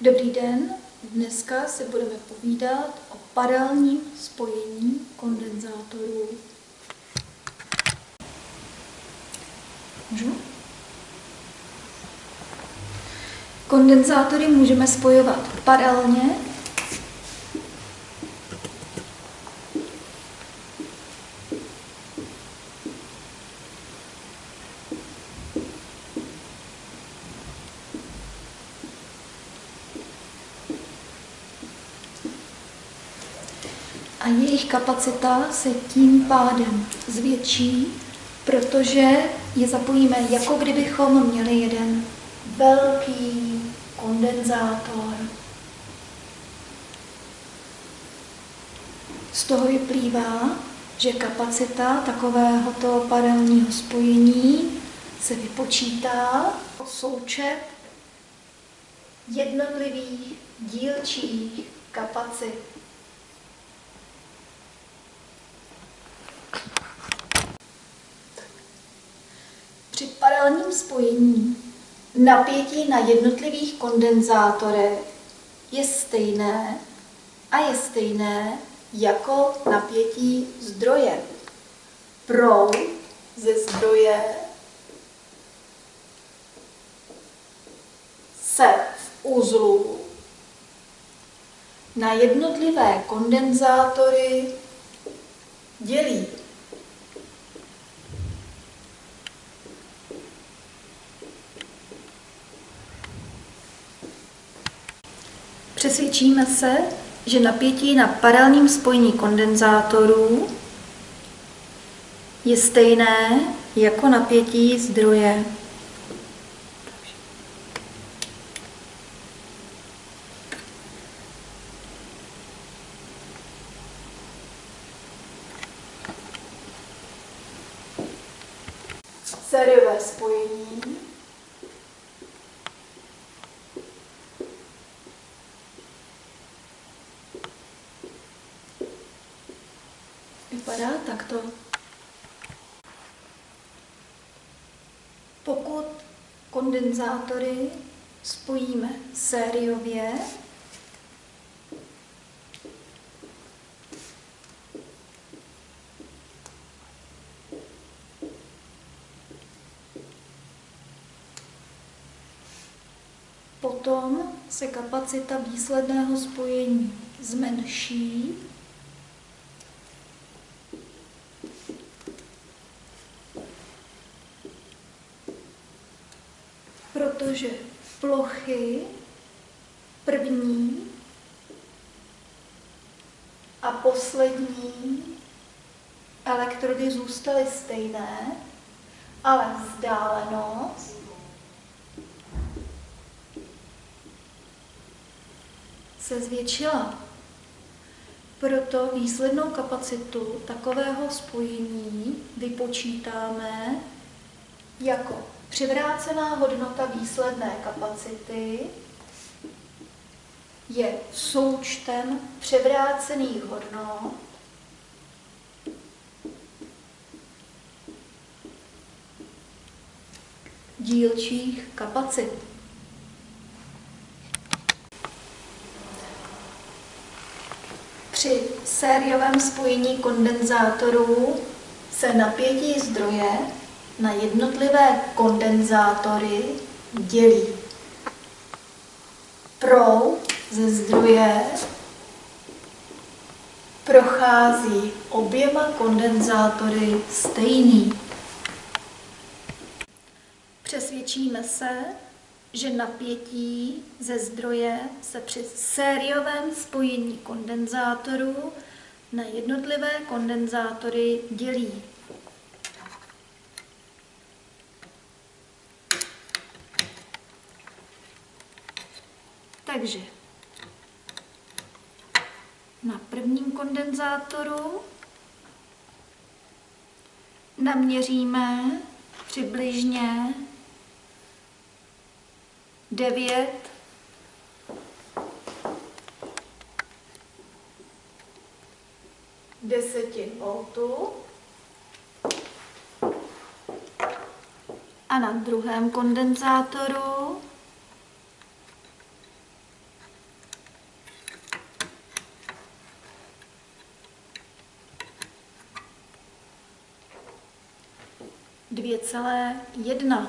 Dobrý den, dneska si budeme povídat o paralelním spojení kondenzátorů. Můžu? Kondenzátory můžeme spojovat paralelně a jejich kapacita se tím pádem zvětší, protože je zapojíme, jako kdybychom měli jeden velký kondenzátor. Z toho vyplývá, že kapacita takovéhoto paralelního spojení se vypočítá o součet jednotlivých dílčích kapacit. Při paralelním spojení napětí na jednotlivých kondenzátorech je stejné a je stejné jako napětí zdroje. Proud ze zdroje se v uzlu na jednotlivé kondenzátory dělí. Přesvědčíme se, že napětí na paralelním spojení kondenzátorů je stejné jako napětí zdroje. Sériové spojení vypadá takto. Pokud kondenzátory spojíme sériově, potom se kapacita výsledného spojení zmenší protože plochy první a poslední elektrody zůstaly stejné, ale vzdálenost se zvětšila. Proto výslednou kapacitu takového spojení vypočítáme jako Převrácená hodnota výsledné kapacity je součtem převrácených hodnot dílčích kapacit. Při sériovém spojení kondenzátorů se napětí zdroje na jednotlivé kondenzátory dělí. Proud ze zdroje prochází oběma kondenzátory stejný. Přesvědčíme se, že napětí ze zdroje se při sériovém spojení kondenzátorů na jednotlivé kondenzátory dělí. Takže. Na prvním kondenzátoru naměříme přibližně 9 desetin voltů a na druhém kondenzátoru 2,1.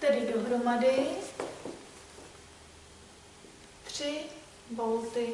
Tedy dohromady 3 volty